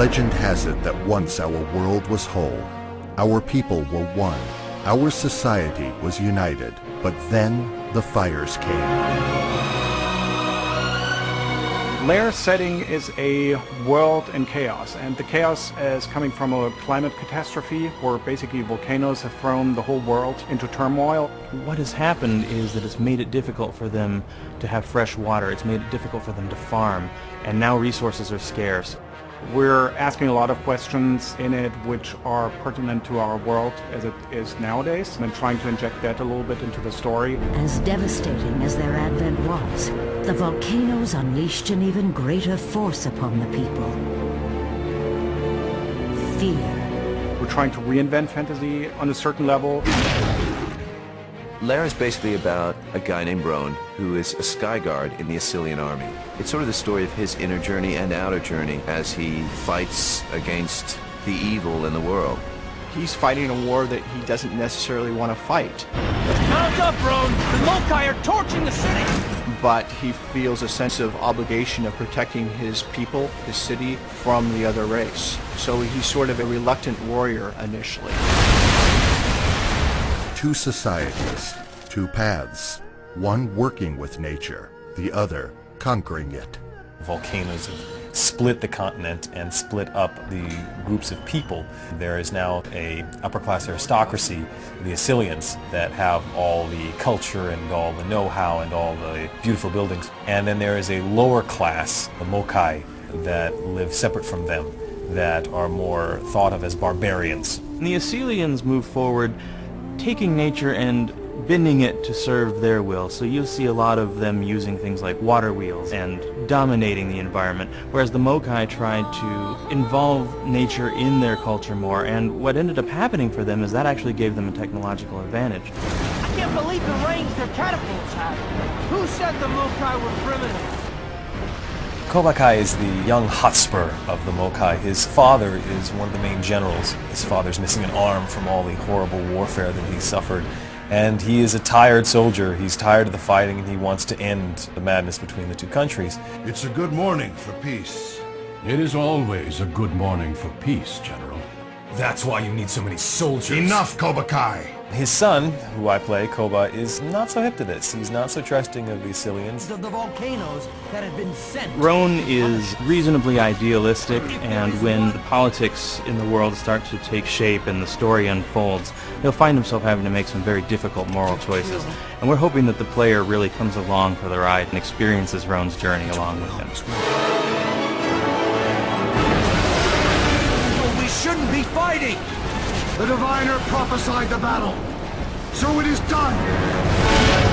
Legend has it that once our world was whole, our people were one, our society was united, but then the fires came. Lair's setting is a world in chaos, and the chaos is coming from a climate catastrophe where basically volcanoes have thrown the whole world into turmoil. What has happened is that it's made it difficult for them to have fresh water, it's made it difficult for them to farm, and now resources are scarce. We're asking a lot of questions in it which are pertinent to our world as it is nowadays and trying to inject that a little bit into the story. As devastating as their advent was, the volcanoes unleashed an even greater force upon the people. Fear. We're trying to reinvent fantasy on a certain level. Lair is basically about a guy named Rohn who is a sky guard in the Asylian army. It's sort of the story of his inner journey and outer journey as he fights against the evil in the world. He's fighting a war that he doesn't necessarily want to fight. Mount up, Rohn! The Mokai are torching the city! But he feels a sense of obligation of protecting his people, his city, from the other race. So he's sort of a reluctant warrior initially two societies, two paths, one working with nature, the other conquering it. Volcanoes have split the continent and split up the groups of people. There is now a upper class aristocracy, the Asylians, that have all the culture and all the know-how and all the beautiful buildings. And then there is a lower class, the Mokai, that live separate from them, that are more thought of as barbarians. The Asylians move forward taking nature and bending it to serve their will. So you'll see a lot of them using things like water wheels and dominating the environment, whereas the Mokai tried to involve nature in their culture more, and what ended up happening for them is that actually gave them a technological advantage. I can't believe the range their catapults have. Who said the Mokai were primitive? Kobakai is the young Hotspur of the Mokai. His father is one of the main generals. His father's missing an arm from all the horrible warfare that he suffered. And he is a tired soldier. He's tired of the fighting and he wants to end the madness between the two countries. It's a good morning for peace. It is always a good morning for peace, General. That's why you need so many soldiers. Enough, Kobakai! His son, who I play, Koba, is not so hip to this. He's not so trusting of the Asylians. The, the volcanoes that have been sent. Rohn is reasonably idealistic, and when the politics in the world start to take shape and the story unfolds, he'll find himself having to make some very difficult moral choices. And we're hoping that the player really comes along for the ride and experiences Rohn's journey along with him. We shouldn't be fighting! The diviner prophesied the battle. So it is done!